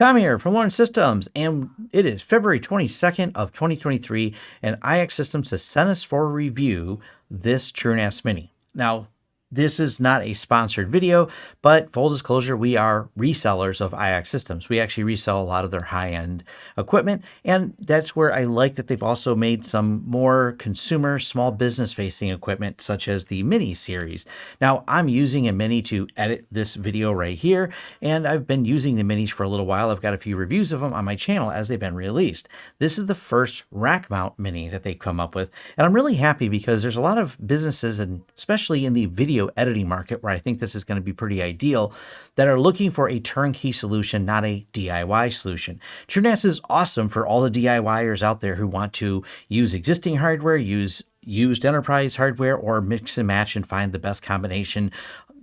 Tom here from Lawrence Systems, and it is February 22nd of 2023, and IX Systems has sent us for review this TrueNAS Mini. Now, this is not a sponsored video, but full disclosure, we are resellers of IX systems. We actually resell a lot of their high-end equipment, and that's where I like that they've also made some more consumer, small business-facing equipment, such as the Mini series. Now, I'm using a Mini to edit this video right here, and I've been using the Minis for a little while. I've got a few reviews of them on my channel as they've been released. This is the first rack mount Mini that they've come up with, and I'm really happy because there's a lot of businesses, and especially in the video video editing market, where I think this is going to be pretty ideal, that are looking for a turnkey solution, not a DIY solution. TrueNAS is awesome for all the DIYers out there who want to use existing hardware, use used enterprise hardware, or mix and match and find the best combination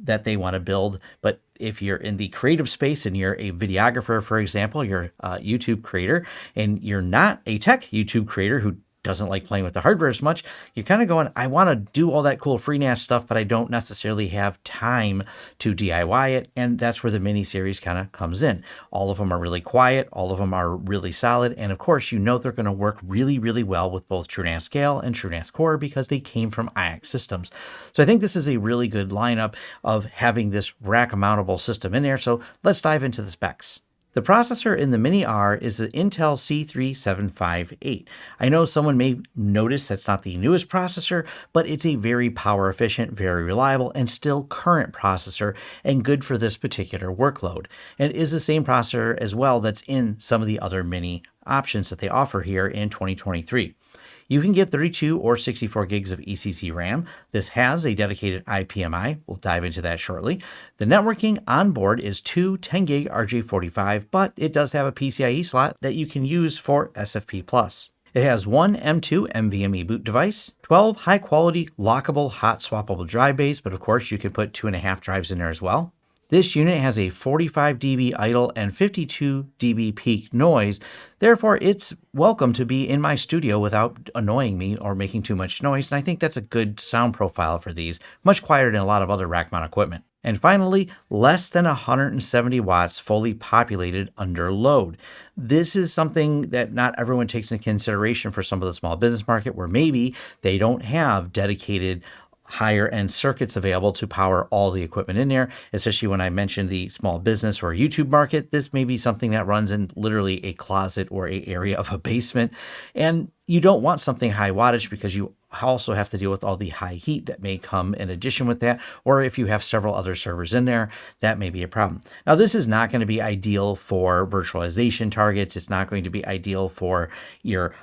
that they want to build. But if you're in the creative space and you're a videographer, for example, you're a YouTube creator, and you're not a tech YouTube creator who doesn't like playing with the hardware as much, you're kind of going, I want to do all that cool FreeNAS stuff, but I don't necessarily have time to DIY it. And that's where the mini series kind of comes in. All of them are really quiet. All of them are really solid. And of course, you know they're going to work really, really well with both TrueNAS Scale and TrueNAS Core because they came from IX systems. So I think this is a really good lineup of having this rack mountable system in there. So let's dive into the specs. The processor in the Mini R is an Intel C3758. I know someone may notice that's not the newest processor, but it's a very power efficient, very reliable, and still current processor and good for this particular workload. And is the same processor as well that's in some of the other Mini options that they offer here in 2023. You can get 32 or 64 gigs of ECC RAM. This has a dedicated IPMI. We'll dive into that shortly. The networking on board is two 10 gig RJ45, but it does have a PCIe slot that you can use for SFP+. It has one M2 NVMe boot device, 12 high quality lockable hot swappable drive bays, but of course you can put two and a half drives in there as well. This unit has a 45 dB idle and 52 dB peak noise, therefore it's welcome to be in my studio without annoying me or making too much noise, and I think that's a good sound profile for these, much quieter than a lot of other rack mount equipment. And finally, less than 170 watts fully populated under load. This is something that not everyone takes into consideration for some of the small business market where maybe they don't have dedicated higher end circuits available to power all the equipment in there, especially when I mentioned the small business or YouTube market. This may be something that runs in literally a closet or a area of a basement. And you don't want something high wattage because you also have to deal with all the high heat that may come in addition with that. Or if you have several other servers in there, that may be a problem. Now, this is not going to be ideal for virtualization targets. It's not going to be ideal for your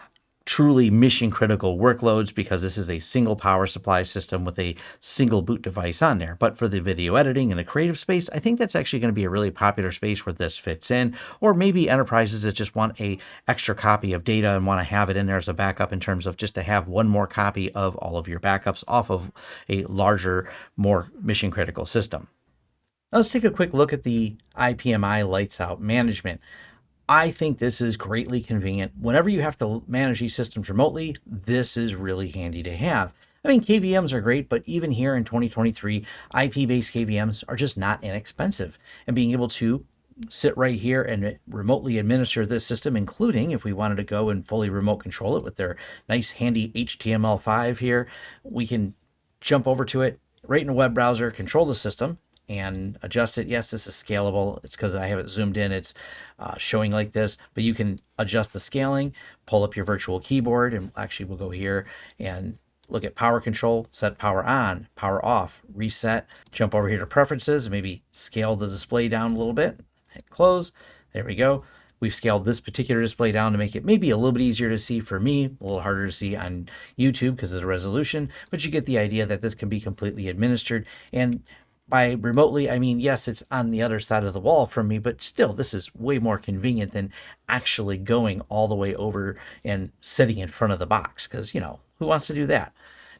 truly mission critical workloads because this is a single power supply system with a single boot device on there. But for the video editing and the creative space, I think that's actually going to be a really popular space where this fits in. Or maybe enterprises that just want a extra copy of data and want to have it in there as a backup in terms of just to have one more copy of all of your backups off of a larger, more mission critical system. Now let's take a quick look at the IPMI lights out management. I think this is greatly convenient. Whenever you have to manage these systems remotely, this is really handy to have. I mean, KVMs are great, but even here in 2023, IP-based KVMs are just not inexpensive. And being able to sit right here and remotely administer this system, including if we wanted to go and fully remote control it with their nice handy HTML5 here, we can jump over to it right in a web browser, control the system, and adjust it. Yes, this is scalable. It's because I have it zoomed in. It's uh, showing like this, but you can adjust the scaling, pull up your virtual keyboard, and actually we'll go here and look at power control, set power on, power off, reset, jump over here to preferences, maybe scale the display down a little bit, hit close. There we go. We've scaled this particular display down to make it maybe a little bit easier to see for me, a little harder to see on YouTube because of the resolution, but you get the idea that this can be completely administered. And by remotely, I mean, yes, it's on the other side of the wall from me, but still, this is way more convenient than actually going all the way over and sitting in front of the box because, you know, who wants to do that?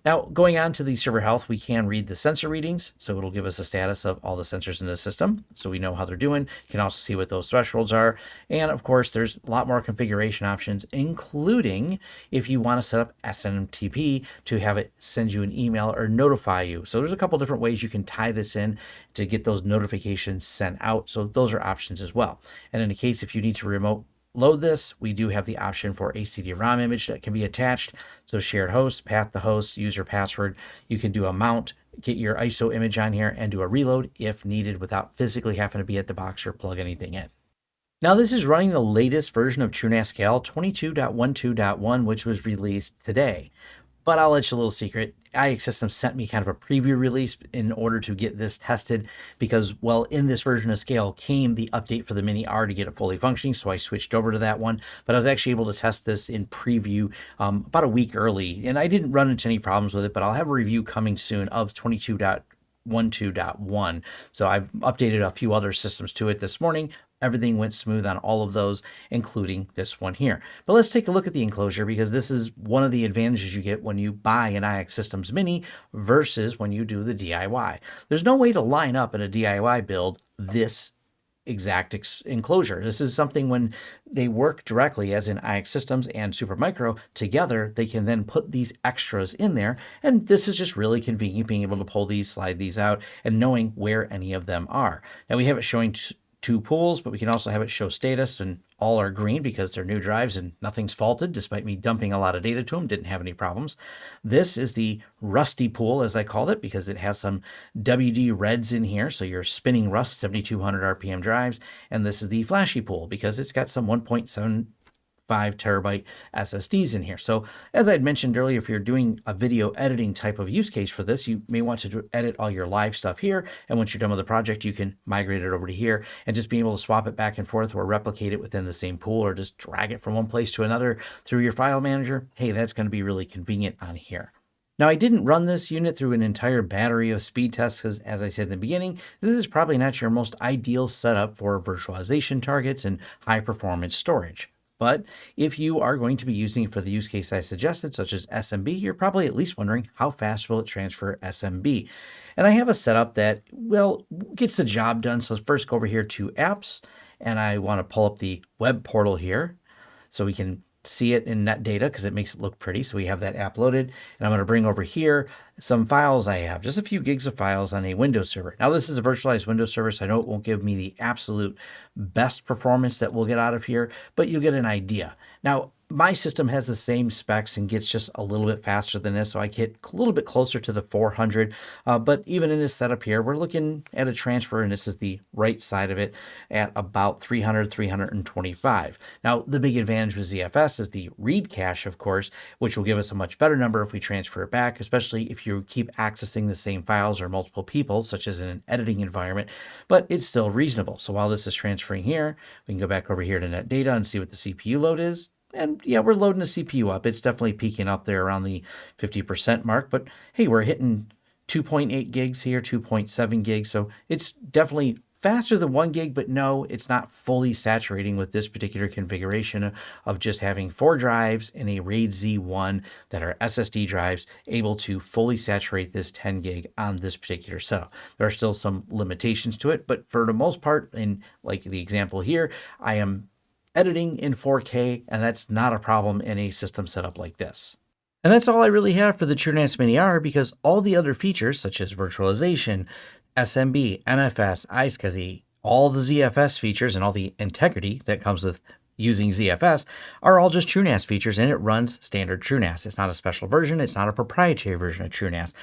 Now, going on to the server health, we can read the sensor readings. So it'll give us a status of all the sensors in the system. So we know how they're doing. You can also see what those thresholds are. And of course, there's a lot more configuration options, including if you want to set up SMTP to have it send you an email or notify you. So there's a couple different ways you can tie this in to get those notifications sent out. So those are options as well. And in the case if you need to remote load this, we do have the option for a CD-ROM image that can be attached. So shared host, path the host, user password. You can do a mount, get your ISO image on here and do a reload if needed without physically having to be at the box or plug anything in. Now this is running the latest version of TrueNAS 22.12.1, which was released today. But I'll let you a little secret. IX Systems sent me kind of a preview release in order to get this tested because, well, in this version of Scale came the update for the Mini R to get it fully functioning, so I switched over to that one. But I was actually able to test this in preview um, about a week early, and I didn't run into any problems with it, but I'll have a review coming soon of 22.12.1. So I've updated a few other systems to it this morning. Everything went smooth on all of those, including this one here. But let's take a look at the enclosure because this is one of the advantages you get when you buy an IX Systems Mini versus when you do the DIY. There's no way to line up in a DIY build this exact enclosure. This is something when they work directly as in IX Systems and Supermicro together, they can then put these extras in there. And this is just really convenient being able to pull these, slide these out and knowing where any of them are. Now we have it showing two pools, but we can also have it show status and all are green because they're new drives and nothing's faulted despite me dumping a lot of data to them, didn't have any problems. This is the rusty pool as I called it because it has some WD reds in here. So you're spinning rust 7200 RPM drives. And this is the flashy pool because it's got some 1.7 5 terabyte SSDs in here. So as I had mentioned earlier, if you're doing a video editing type of use case for this, you may want to edit all your live stuff here. And once you're done with the project, you can migrate it over to here and just be able to swap it back and forth or replicate it within the same pool or just drag it from one place to another through your file manager. Hey, that's going to be really convenient on here. Now, I didn't run this unit through an entire battery of speed tests because, as I said in the beginning, this is probably not your most ideal setup for virtualization targets and high performance storage. But if you are going to be using it for the use case I suggested, such as SMB, you're probably at least wondering how fast will it transfer SMB? And I have a setup that, well, gets the job done. So let's first go over here to apps and I want to pull up the web portal here so we can see it in Netdata because it makes it look pretty. So we have that app loaded and I'm going to bring over here some files I have, just a few gigs of files on a Windows server. Now this is a virtualized Windows server, so I know it won't give me the absolute best performance that we'll get out of here, but you'll get an idea. Now my system has the same specs and gets just a little bit faster than this, so I get a little bit closer to the 400. Uh, but even in this setup here, we're looking at a transfer, and this is the right side of it, at about 300, 325. Now, the big advantage with ZFS is the read cache, of course, which will give us a much better number if we transfer it back, especially if you keep accessing the same files or multiple people, such as in an editing environment, but it's still reasonable. So while this is transferring here, we can go back over here to Netdata and see what the CPU load is. And yeah, we're loading the CPU up. It's definitely peaking up there around the 50% mark. But hey, we're hitting 2.8 gigs here, 2.7 gigs. So it's definitely faster than one gig, but no, it's not fully saturating with this particular configuration of just having four drives in a RAID Z1 that are SSD drives able to fully saturate this 10 gig on this particular setup. There are still some limitations to it, but for the most part, in like the example here, I am editing in 4K, and that's not a problem in a system setup like this. And that's all I really have for the TrueNAS Mini R because all the other features such as virtualization, SMB, NFS, iSCSI, all the ZFS features and all the integrity that comes with using ZFS are all just TrueNAS features and it runs standard TrueNAS. It's not a special version. It's not a proprietary version of TrueNAS.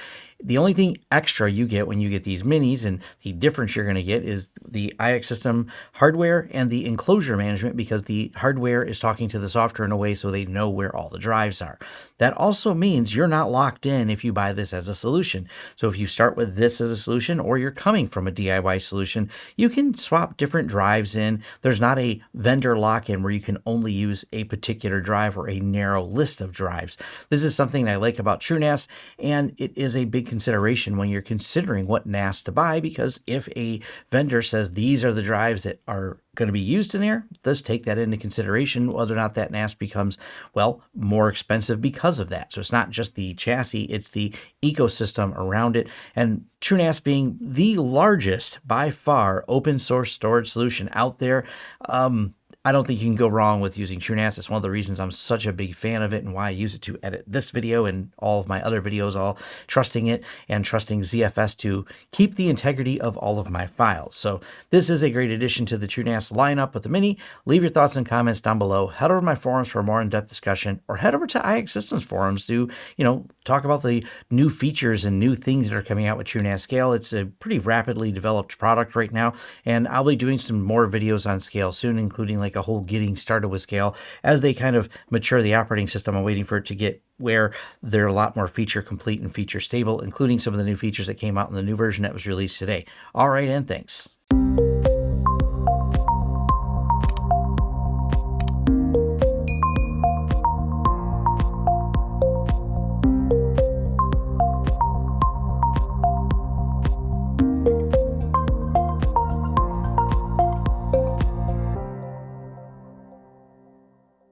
The only thing extra you get when you get these minis and the difference you're going to get is the IX system hardware and the enclosure management because the hardware is talking to the software in a way so they know where all the drives are. That also means you're not locked in if you buy this as a solution. So if you start with this as a solution or you're coming from a DIY solution, you can swap different drives in. There's not a vendor lock-in where you can only use a particular drive or a narrow list of drives. This is something I like about TrueNAS and it is a big consideration when you're considering what NAS to buy because if a vendor says these are the drives that are going to be used in there, let's take that into consideration whether or not that NAS becomes, well, more expensive because of that. So it's not just the chassis, it's the ecosystem around it. And TrueNAS being the largest by far open source storage solution out there, um, I don't think you can go wrong with using TrueNAS. It's one of the reasons I'm such a big fan of it and why I use it to edit this video and all of my other videos, all trusting it and trusting ZFS to keep the integrity of all of my files. So this is a great addition to the TrueNAS lineup with the Mini. Leave your thoughts and comments down below. Head over to my forums for a more in-depth discussion or head over to IX Systems forums to, you know, talk about the new features and new things that are coming out with TrueNAS Scale. It's a pretty rapidly developed product right now, and I'll be doing some more videos on Scale soon, including a whole getting started with Scale as they kind of mature the operating system. I'm waiting for it to get where they're a lot more feature complete and feature stable, including some of the new features that came out in the new version that was released today. All right, and thanks.